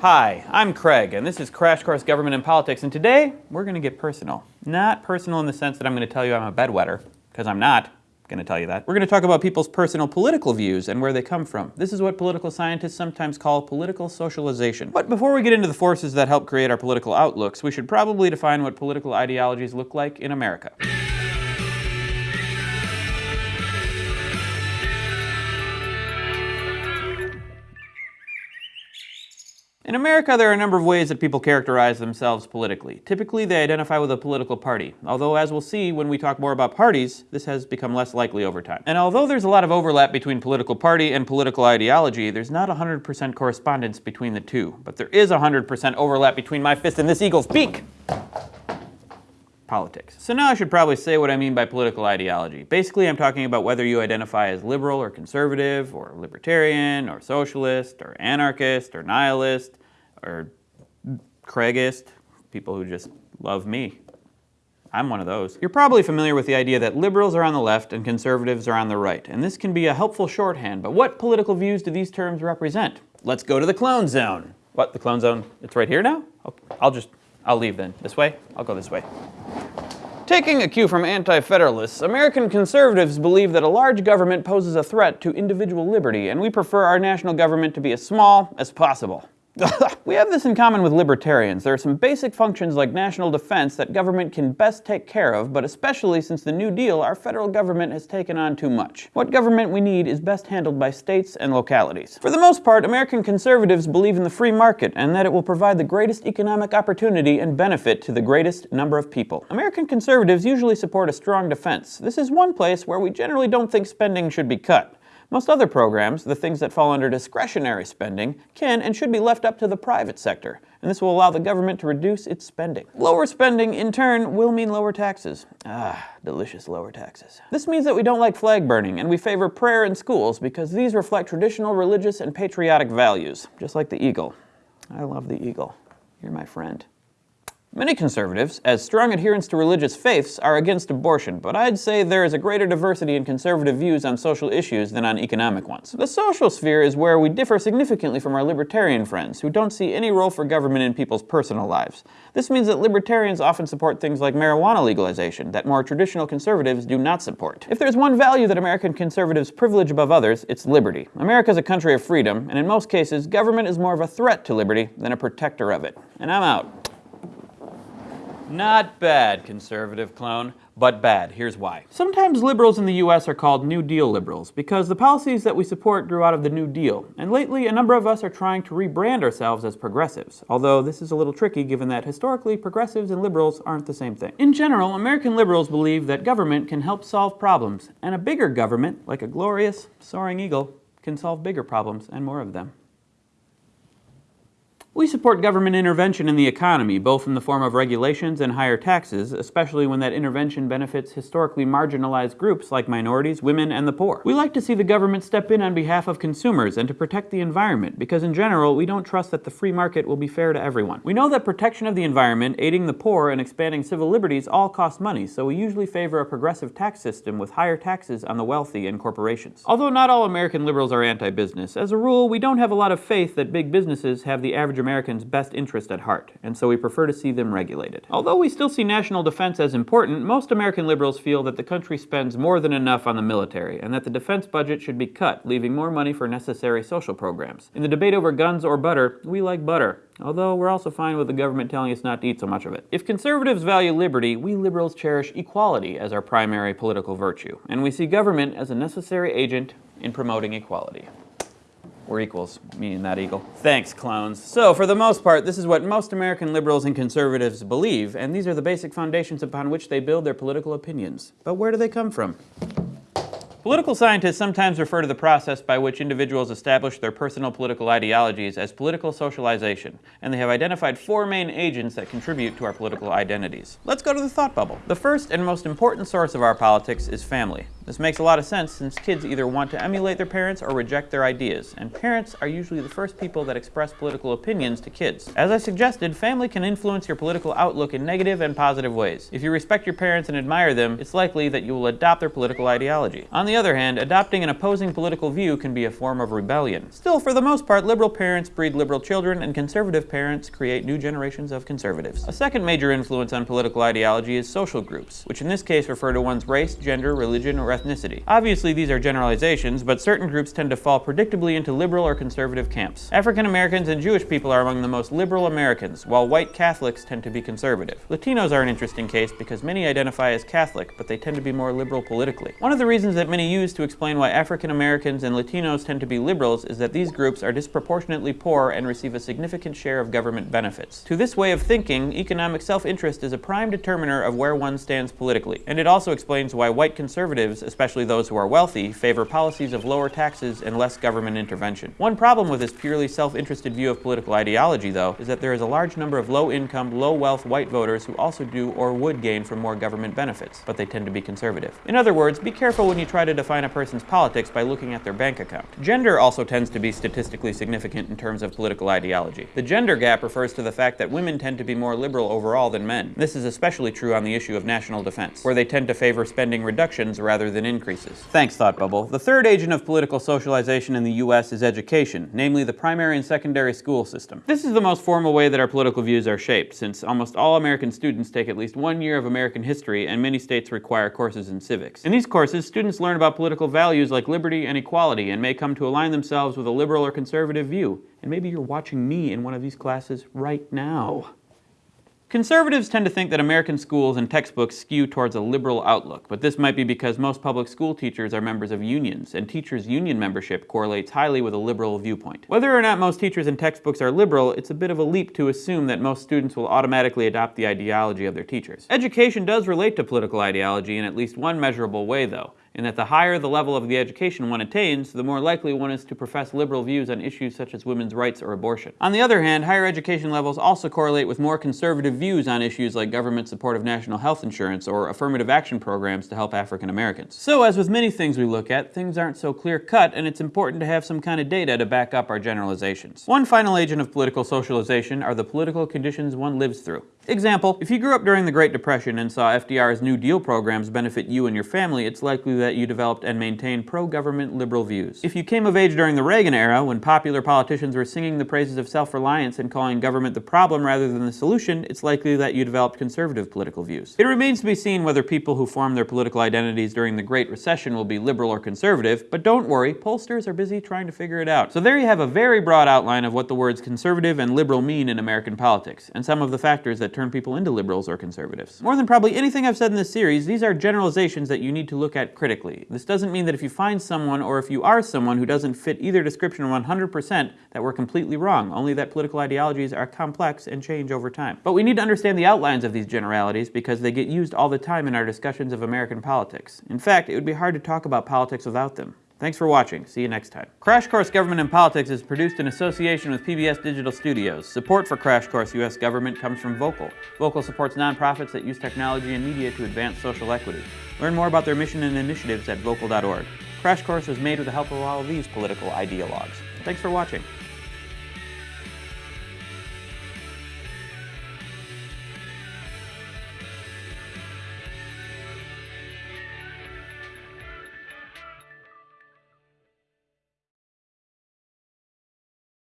Hi, I'm Craig, and this is Crash Course Government and Politics, and today we're going to get personal. Not personal in the sense that I'm going to tell you I'm a bedwetter, because I'm not going to tell you that. We're going to talk about people's personal political views and where they come from. This is what political scientists sometimes call political socialization. But before we get into the forces that help create our political outlooks, we should probably define what political ideologies look like in America. In America, there are a number of ways that people characterize themselves politically. Typically, they identify with a political party, although as we'll see when we talk more about parties, this has become less likely over time. And although there's a lot of overlap between political party and political ideology, there's not 100% correspondence between the two. But there is 100% overlap between my fist and this eagle's beak! Politics. So now I should probably say what I mean by political ideology. Basically, I'm talking about whether you identify as liberal or conservative, or libertarian, or socialist, or anarchist, or nihilist, or Craigist, people who just love me. I'm one of those. You're probably familiar with the idea that liberals are on the left and conservatives are on the right, and this can be a helpful shorthand, but what political views do these terms represent? Let's go to the clone zone. What, the clone zone? It's right here now? Oh, I'll just, I'll leave then. This way? I'll go this way. Taking a cue from anti-federalists, American conservatives believe that a large government poses a threat to individual liberty, and we prefer our national government to be as small as possible. we have this in common with libertarians. There are some basic functions like national defense that government can best take care of, but especially since the New Deal, our federal government has taken on too much. What government we need is best handled by states and localities. For the most part, American conservatives believe in the free market and that it will provide the greatest economic opportunity and benefit to the greatest number of people. American conservatives usually support a strong defense. This is one place where we generally don't think spending should be cut. Most other programs, the things that fall under discretionary spending, can and should be left up to the private sector, and this will allow the government to reduce its spending. Lower spending, in turn, will mean lower taxes. Ah, delicious lower taxes. This means that we don't like flag burning, and we favor prayer in schools because these reflect traditional religious and patriotic values, just like the eagle. I love the eagle. You're my friend. Many conservatives, as strong adherents to religious faiths, are against abortion, but I'd say there is a greater diversity in conservative views on social issues than on economic ones. The social sphere is where we differ significantly from our libertarian friends, who don't see any role for government in people's personal lives. This means that libertarians often support things like marijuana legalization that more traditional conservatives do not support. If there's one value that American conservatives privilege above others, it's liberty. America is a country of freedom, and in most cases, government is more of a threat to liberty than a protector of it. And I'm out. Not bad, conservative clone, but bad. Here's why. Sometimes liberals in the US are called New Deal liberals because the policies that we support grew out of the New Deal, and lately a number of us are trying to rebrand ourselves as progressives, although this is a little tricky given that historically progressives and liberals aren't the same thing. In general, American liberals believe that government can help solve problems, and a bigger government, like a glorious, soaring eagle, can solve bigger problems and more of them. We support government intervention in the economy, both in the form of regulations and higher taxes, especially when that intervention benefits historically marginalized groups like minorities, women, and the poor. We like to see the government step in on behalf of consumers and to protect the environment, because in general, we don't trust that the free market will be fair to everyone. We know that protection of the environment, aiding the poor, and expanding civil liberties all cost money, so we usually favor a progressive tax system with higher taxes on the wealthy and corporations. Although not all American liberals are anti-business, as a rule, we don't have a lot of faith that big businesses have the average American's best interest at heart, and so we prefer to see them regulated. Although we still see national defense as important, most American liberals feel that the country spends more than enough on the military, and that the defense budget should be cut, leaving more money for necessary social programs. In the debate over guns or butter, we like butter, although we're also fine with the government telling us not to eat so much of it. If conservatives value liberty, we liberals cherish equality as our primary political virtue, and we see government as a necessary agent in promoting equality. We're equals, me and that eagle. Thanks, clones. So, for the most part, this is what most American liberals and conservatives believe, and these are the basic foundations upon which they build their political opinions. But where do they come from? Political scientists sometimes refer to the process by which individuals establish their personal political ideologies as political socialization, and they have identified four main agents that contribute to our political identities. Let's go to the thought bubble. The first and most important source of our politics is family. This makes a lot of sense since kids either want to emulate their parents or reject their ideas, and parents are usually the first people that express political opinions to kids. As I suggested, family can influence your political outlook in negative and positive ways. If you respect your parents and admire them, it's likely that you will adopt their political ideology. On the other hand, adopting an opposing political view can be a form of rebellion. Still, for the most part, liberal parents breed liberal children, and conservative parents create new generations of conservatives. A second major influence on political ideology is social groups, which in this case refer to one's race, gender, religion, or ethnicity. Obviously, these are generalizations, but certain groups tend to fall predictably into liberal or conservative camps. African Americans and Jewish people are among the most liberal Americans, while white Catholics tend to be conservative. Latinos are an interesting case because many identify as Catholic, but they tend to be more liberal politically. One of the reasons that many use to explain why African Americans and Latinos tend to be liberals is that these groups are disproportionately poor and receive a significant share of government benefits. To this way of thinking, economic self-interest is a prime determiner of where one stands politically, and it also explains why white conservatives, especially those who are wealthy, favor policies of lower taxes and less government intervention. One problem with this purely self-interested view of political ideology, though, is that there is a large number of low-income, low-wealth white voters who also do or would gain from more government benefits, but they tend to be conservative. In other words, be careful when you try to define a person's politics by looking at their bank account. Gender also tends to be statistically significant in terms of political ideology. The gender gap refers to the fact that women tend to be more liberal overall than men. This is especially true on the issue of national defense, where they tend to favor spending reductions rather than increases. Thanks, Thought Bubble. The third agent of political socialization in the U.S. is education, namely the primary and secondary school system. This is the most formal way that our political views are shaped, since almost all American students take at least one year of American history, and many states require courses in civics. In these courses, students learn about political values like liberty and equality, and may come to align themselves with a liberal or conservative view. And maybe you're watching me in one of these classes right now. Conservatives tend to think that American schools and textbooks skew towards a liberal outlook, but this might be because most public school teachers are members of unions, and teachers' union membership correlates highly with a liberal viewpoint. Whether or not most teachers and textbooks are liberal, it's a bit of a leap to assume that most students will automatically adopt the ideology of their teachers. Education does relate to political ideology in at least one measurable way, though in that the higher the level of the education one attains, the more likely one is to profess liberal views on issues such as women's rights or abortion. On the other hand, higher education levels also correlate with more conservative views on issues like government support of national health insurance or affirmative action programs to help African Americans. So as with many things we look at, things aren't so clear-cut and it's important to have some kind of data to back up our generalizations. One final agent of political socialization are the political conditions one lives through. Example, if you grew up during the Great Depression and saw FDR's New Deal programs benefit you and your family, it's likely that you developed and maintained pro-government liberal views. If you came of age during the Reagan era, when popular politicians were singing the praises of self-reliance and calling government the problem rather than the solution, it's likely that you developed conservative political views. It remains to be seen whether people who form their political identities during the Great Recession will be liberal or conservative, but don't worry, pollsters are busy trying to figure it out. So there you have a very broad outline of what the words conservative and liberal mean in American politics, and some of the factors that turn people into liberals or conservatives. More than probably anything I've said in this series, these are generalizations that you need to look at critically. This doesn't mean that if you find someone or if you are someone who doesn't fit either description 100% that we're completely wrong, only that political ideologies are complex and change over time. But we need to understand the outlines of these generalities because they get used all the time in our discussions of American politics. In fact, it would be hard to talk about politics without them. Thanks for watching. See you next time. Crash Course Government and Politics is produced in association with PBS Digital Studios. Support for Crash Course U.S. Government comes from Voqal. Voqal supports nonprofits that use technology and media to advance social equity. Learn more about their mission and initiatives at voqal.org. Crash Course was made with the help of all of these political ideologues. Thanks for watching.